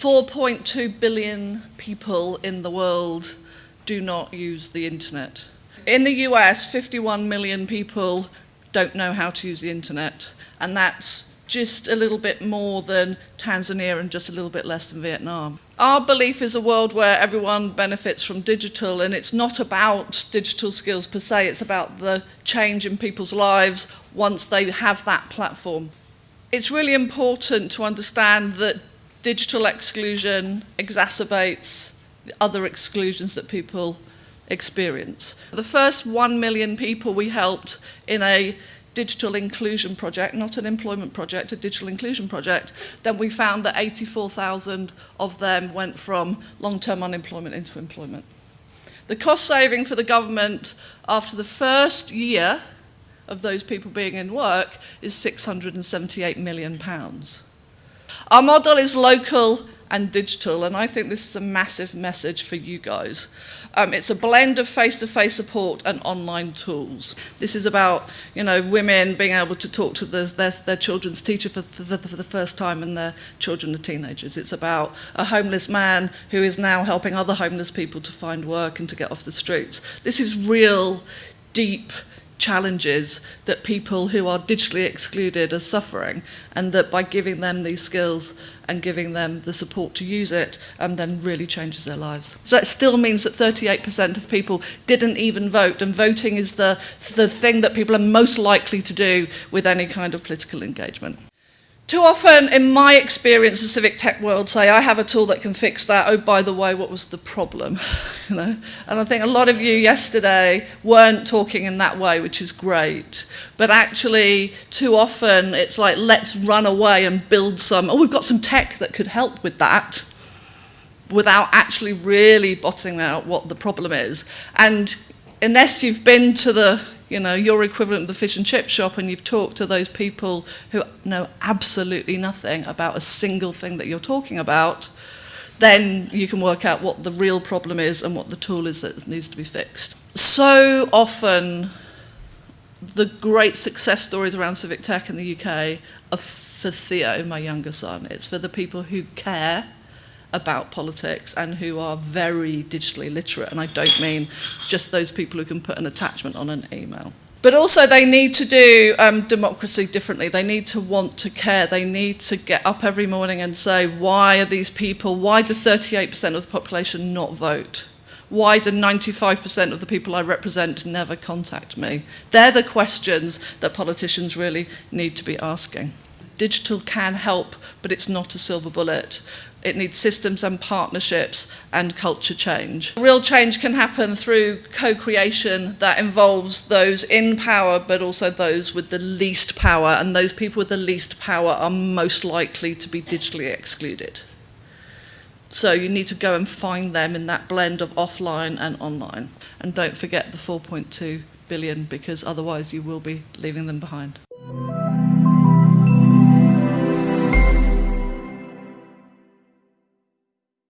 4.2 billion people in the world do not use the internet. In the US, 51 million people don't know how to use the internet, and that's just a little bit more than Tanzania and just a little bit less than Vietnam. Our belief is a world where everyone benefits from digital, and it's not about digital skills per se, it's about the change in people's lives once they have that platform. It's really important to understand that digital exclusion exacerbates the other exclusions that people experience. The first 1 million people we helped in a digital inclusion project, not an employment project, a digital inclusion project, then we found that 84,000 of them went from long-term unemployment into employment. The cost saving for the government after the first year of those people being in work is 678 million pounds. Our model is local and digital, and I think this is a massive message for you guys. Um, it's a blend of face-to-face -face support and online tools. This is about, you know, women being able to talk to their, their, their children's teacher for, for, for the first time and their children are teenagers. It's about a homeless man who is now helping other homeless people to find work and to get off the streets. This is real, deep, challenges that people who are digitally excluded are suffering and that by giving them these skills and giving them the support to use it um, then really changes their lives. So that still means that 38% of people didn't even vote and voting is the, the thing that people are most likely to do with any kind of political engagement. Too often, in my experience, the civic tech world say, I have a tool that can fix that. Oh, by the way, what was the problem? You know? And I think a lot of you yesterday weren't talking in that way, which is great. But actually, too often, it's like, let's run away and build some, oh, we've got some tech that could help with that without actually really bottoming out what the problem is. And unless you've been to the you know, your equivalent of the fish and chip shop and you've talked to those people who know absolutely nothing about a single thing that you're talking about, then you can work out what the real problem is and what the tool is that needs to be fixed. So often, the great success stories around civic tech in the UK are for Theo, my younger son. It's for the people who care about politics and who are very digitally literate. And I don't mean just those people who can put an attachment on an email. But also they need to do um, democracy differently. They need to want to care. They need to get up every morning and say, why are these people, why do 38% of the population not vote? Why do 95% of the people I represent never contact me? They're the questions that politicians really need to be asking. Digital can help, but it's not a silver bullet. It needs systems and partnerships and culture change. Real change can happen through co-creation that involves those in power but also those with the least power and those people with the least power are most likely to be digitally excluded. So you need to go and find them in that blend of offline and online. And don't forget the 4.2 billion because otherwise you will be leaving them behind.